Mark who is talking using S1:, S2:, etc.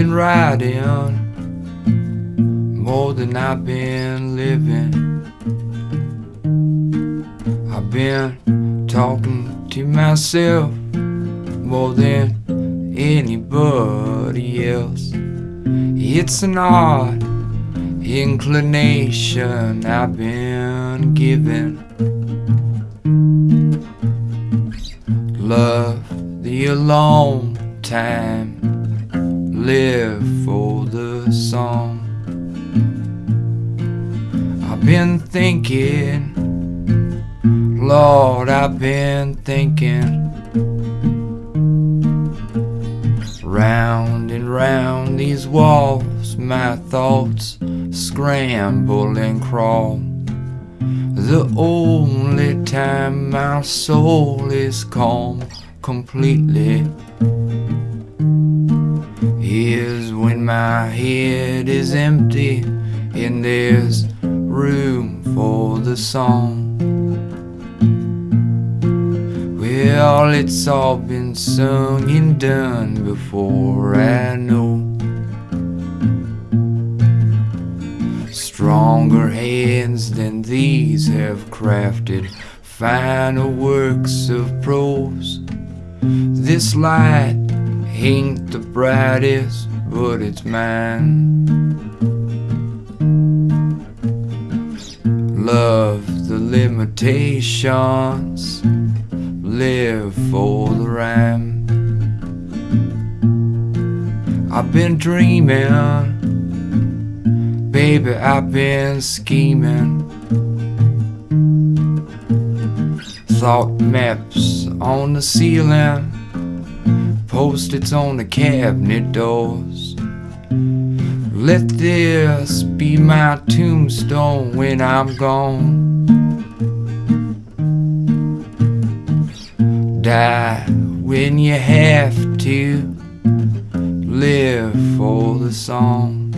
S1: been writing more than I've been living. I've been talking to myself more than anybody else. It's an odd inclination I've been given. Love the alone time, live for the song. I've been thinking, Lord, I've been thinking. Round and round these walls, my thoughts scramble and crawl. The only time my soul is calm completely is when my head is empty and there's room for the song. Well, it's all been sung and done before I know. Stronger hands than these have crafted finer works of prose. This light ain't the brightest, but it's mine. Love the limitations, live for the rhyme. I've been dreaming, baby, I've been scheming. Thought maps on the ceiling, post-its on the cabinet doors. Let this be my tombstone when I'm gone. Die when you have to live for the song.